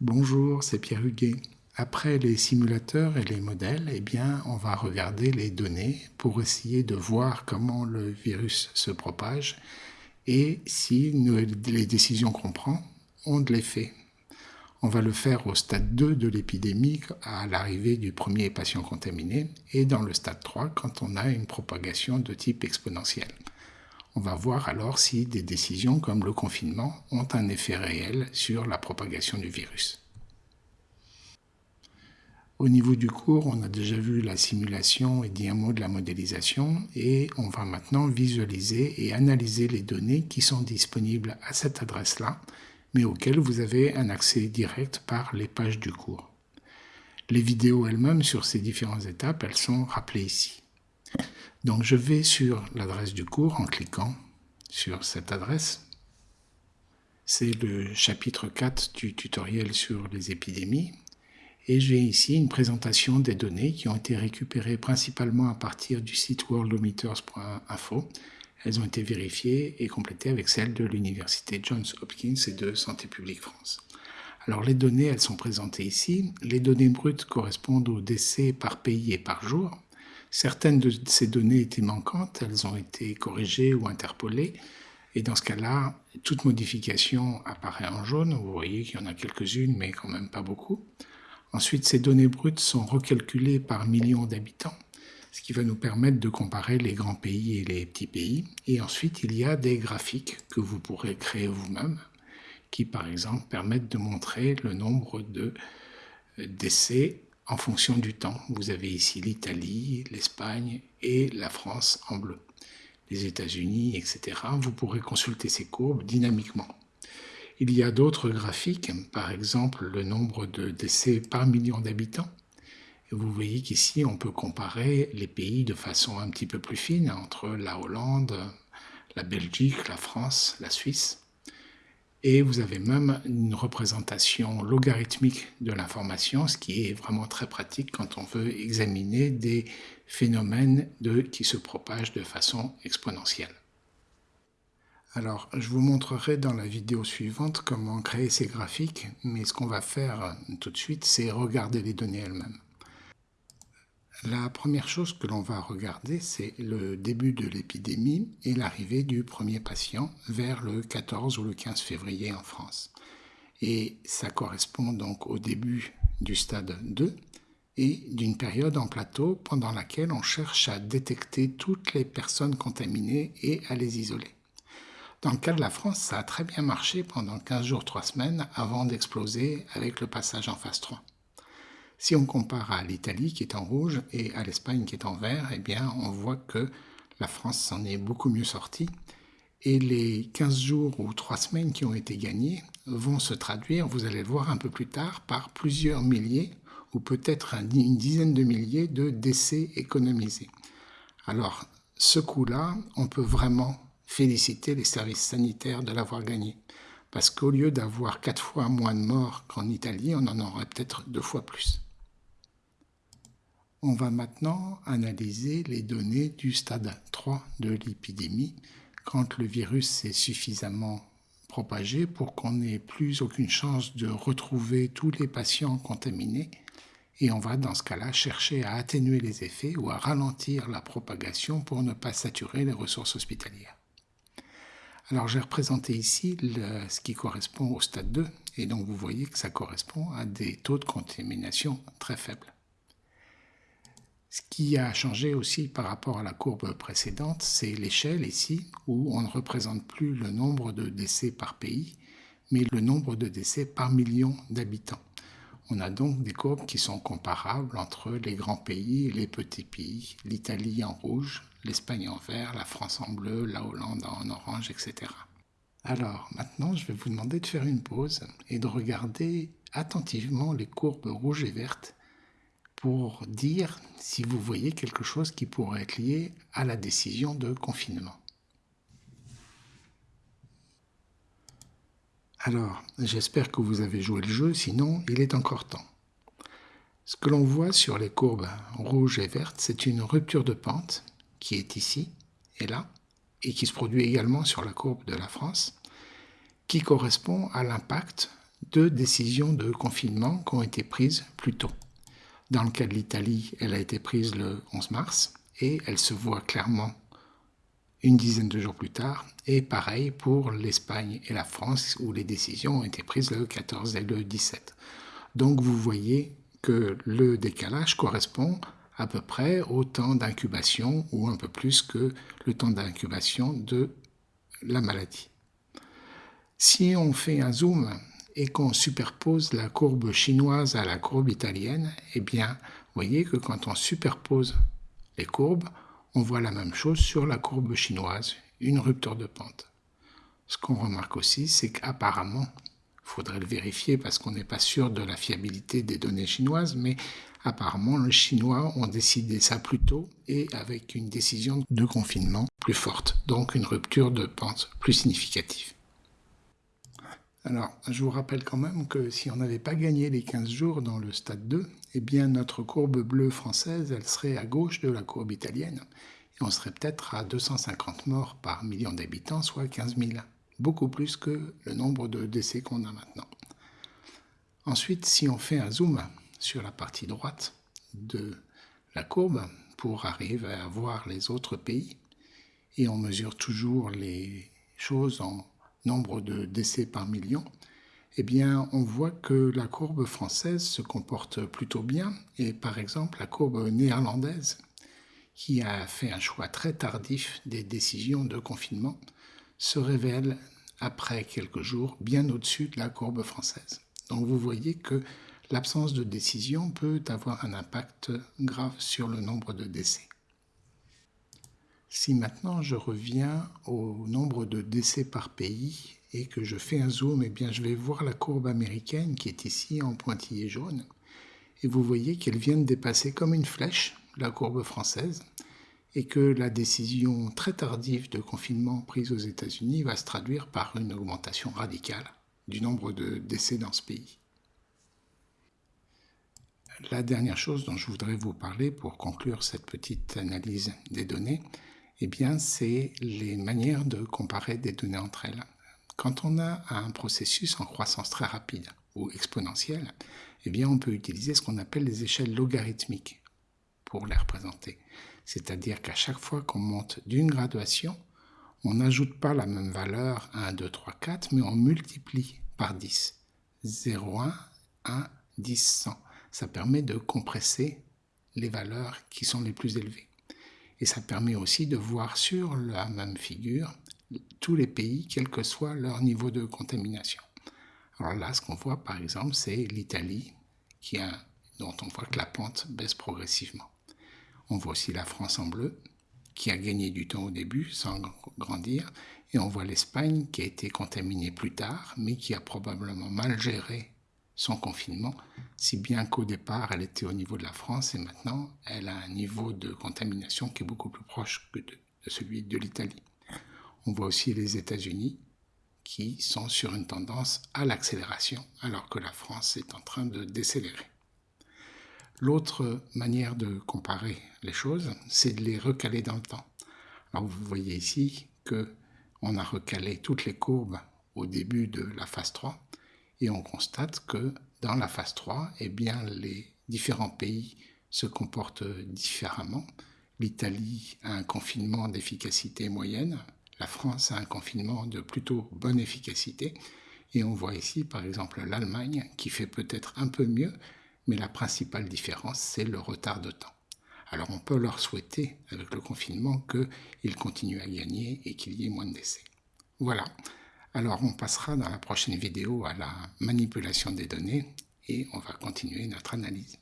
Bonjour, c'est Pierre Huguet. Après les simulateurs et les modèles, eh bien, on va regarder les données pour essayer de voir comment le virus se propage et si les décisions qu'on prend ont de l'effet. On va le faire au stade 2 de l'épidémie à l'arrivée du premier patient contaminé et dans le stade 3 quand on a une propagation de type exponentiel. On va voir alors si des décisions comme le confinement ont un effet réel sur la propagation du virus. Au niveau du cours, on a déjà vu la simulation et dit un mot de la modélisation et on va maintenant visualiser et analyser les données qui sont disponibles à cette adresse-là, mais auxquelles vous avez un accès direct par les pages du cours. Les vidéos elles-mêmes sur ces différentes étapes, elles sont rappelées ici. Donc je vais sur l'adresse du cours en cliquant sur cette adresse. C'est le chapitre 4 du tutoriel sur les épidémies. Et j'ai ici une présentation des données qui ont été récupérées principalement à partir du site worldometers.info. Elles ont été vérifiées et complétées avec celles de l'université Johns Hopkins et de Santé publique France. Alors les données, elles sont présentées ici. Les données brutes correspondent aux décès par pays et par jour. Certaines de ces données étaient manquantes, elles ont été corrigées ou interpolées, et dans ce cas-là, toute modification apparaît en jaune. Vous voyez qu'il y en a quelques-unes, mais quand même pas beaucoup. Ensuite, ces données brutes sont recalculées par millions d'habitants, ce qui va nous permettre de comparer les grands pays et les petits pays. Et ensuite, il y a des graphiques que vous pourrez créer vous-même, qui par exemple permettent de montrer le nombre de décès en fonction du temps. Vous avez ici l'Italie, l'Espagne et la France en bleu. Les États-Unis, etc. Vous pourrez consulter ces courbes dynamiquement. Il y a d'autres graphiques, par exemple le nombre de décès par million d'habitants. Vous voyez qu'ici, on peut comparer les pays de façon un petit peu plus fine entre la Hollande, la Belgique, la France, la Suisse et vous avez même une représentation logarithmique de l'information, ce qui est vraiment très pratique quand on veut examiner des phénomènes qui se propagent de façon exponentielle. Alors, je vous montrerai dans la vidéo suivante comment créer ces graphiques, mais ce qu'on va faire tout de suite, c'est regarder les données elles-mêmes. La première chose que l'on va regarder, c'est le début de l'épidémie et l'arrivée du premier patient vers le 14 ou le 15 février en France. Et ça correspond donc au début du stade 2 et d'une période en plateau pendant laquelle on cherche à détecter toutes les personnes contaminées et à les isoler. Dans le cas de la France, ça a très bien marché pendant 15 jours, 3 semaines avant d'exploser avec le passage en phase 3. Si on compare à l'Italie qui est en rouge et à l'Espagne qui est en vert, eh bien on voit que la France s'en est beaucoup mieux sortie et les 15 jours ou 3 semaines qui ont été gagnés vont se traduire, vous allez le voir un peu plus tard, par plusieurs milliers ou peut-être une dizaine de milliers de décès économisés. Alors, ce coup-là, on peut vraiment féliciter les services sanitaires de l'avoir gagné. Parce qu'au lieu d'avoir quatre fois moins de morts qu'en Italie, on en aurait peut-être deux fois plus. On va maintenant analyser les données du stade 3 de l'épidémie quand le virus s'est suffisamment propagé pour qu'on n'ait plus aucune chance de retrouver tous les patients contaminés et on va dans ce cas-là chercher à atténuer les effets ou à ralentir la propagation pour ne pas saturer les ressources hospitalières. Alors j'ai représenté ici ce qui correspond au stade 2 et donc vous voyez que ça correspond à des taux de contamination très faibles. Ce qui a changé aussi par rapport à la courbe précédente, c'est l'échelle ici, où on ne représente plus le nombre de décès par pays, mais le nombre de décès par million d'habitants. On a donc des courbes qui sont comparables entre les grands pays et les petits pays, l'Italie en rouge, l'Espagne en vert, la France en bleu, la Hollande en orange, etc. Alors maintenant, je vais vous demander de faire une pause et de regarder attentivement les courbes rouges et vertes pour dire si vous voyez quelque chose qui pourrait être lié à la décision de confinement. Alors, j'espère que vous avez joué le jeu, sinon il est encore temps. Ce que l'on voit sur les courbes rouges et vertes, c'est une rupture de pente qui est ici et là, et qui se produit également sur la courbe de la France, qui correspond à l'impact deux décisions de confinement qui ont été prises plus tôt. Dans le cas de l'Italie, elle a été prise le 11 mars et elle se voit clairement une dizaine de jours plus tard. Et pareil pour l'Espagne et la France où les décisions ont été prises le 14 et le 17. Donc vous voyez que le décalage correspond à peu près au temps d'incubation ou un peu plus que le temps d'incubation de la maladie. Si on fait un zoom et qu'on superpose la courbe chinoise à la courbe italienne, eh bien, vous voyez que quand on superpose les courbes, on voit la même chose sur la courbe chinoise, une rupture de pente. Ce qu'on remarque aussi, c'est qu'apparemment, il faudrait le vérifier parce qu'on n'est pas sûr de la fiabilité des données chinoises, mais apparemment, les Chinois ont décidé ça plus tôt et avec une décision de confinement plus forte, donc une rupture de pente plus significative. Alors, je vous rappelle quand même que si on n'avait pas gagné les 15 jours dans le stade 2, eh bien notre courbe bleue française, elle serait à gauche de la courbe italienne, et on serait peut-être à 250 morts par million d'habitants, soit 15 000, beaucoup plus que le nombre de décès qu'on a maintenant. Ensuite, si on fait un zoom sur la partie droite de la courbe pour arriver à voir les autres pays, et on mesure toujours les choses en nombre de décès par million, eh on voit que la courbe française se comporte plutôt bien. Et par exemple, la courbe néerlandaise, qui a fait un choix très tardif des décisions de confinement, se révèle après quelques jours bien au-dessus de la courbe française. Donc vous voyez que l'absence de décision peut avoir un impact grave sur le nombre de décès. Si maintenant je reviens au nombre de décès par pays et que je fais un zoom, eh bien je vais voir la courbe américaine qui est ici en pointillé jaune. Et vous voyez qu'elle vient de dépasser comme une flèche la courbe française et que la décision très tardive de confinement prise aux États-Unis va se traduire par une augmentation radicale du nombre de décès dans ce pays. La dernière chose dont je voudrais vous parler pour conclure cette petite analyse des données, eh bien, c'est les manières de comparer des données entre elles. Quand on a un processus en croissance très rapide ou exponentielle, eh bien, on peut utiliser ce qu'on appelle les échelles logarithmiques pour les représenter. C'est-à-dire qu'à chaque fois qu'on monte d'une graduation, on n'ajoute pas la même valeur 1, 2, 3, 4, mais on multiplie par 10. 0, 1, 1, 10, 100. Ça permet de compresser les valeurs qui sont les plus élevées. Et ça permet aussi de voir sur la même figure tous les pays, quel que soit leur niveau de contamination. Alors là, ce qu'on voit par exemple, c'est l'Italie, dont on voit que la pente baisse progressivement. On voit aussi la France en bleu, qui a gagné du temps au début sans grandir, et on voit l'Espagne qui a été contaminée plus tard, mais qui a probablement mal géré son confinement, si bien qu'au départ, elle était au niveau de la France et maintenant, elle a un niveau de contamination qui est beaucoup plus proche que de, celui de l'Italie. On voit aussi les États-Unis qui sont sur une tendance à l'accélération, alors que la France est en train de décélérer. L'autre manière de comparer les choses, c'est de les recaler dans le temps. Alors vous voyez ici que on a recalé toutes les courbes au début de la phase 3 et on constate que dans la phase 3, eh bien, les différents pays se comportent différemment. L'Italie a un confinement d'efficacité moyenne, la France a un confinement de plutôt bonne efficacité, et on voit ici par exemple l'Allemagne qui fait peut-être un peu mieux, mais la principale différence c'est le retard de temps. Alors on peut leur souhaiter avec le confinement qu'ils continuent à gagner et qu'il y ait moins de décès. Voilà. Alors on passera dans la prochaine vidéo à la manipulation des données et on va continuer notre analyse.